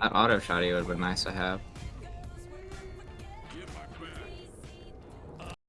That auto shotty would have been nice to have.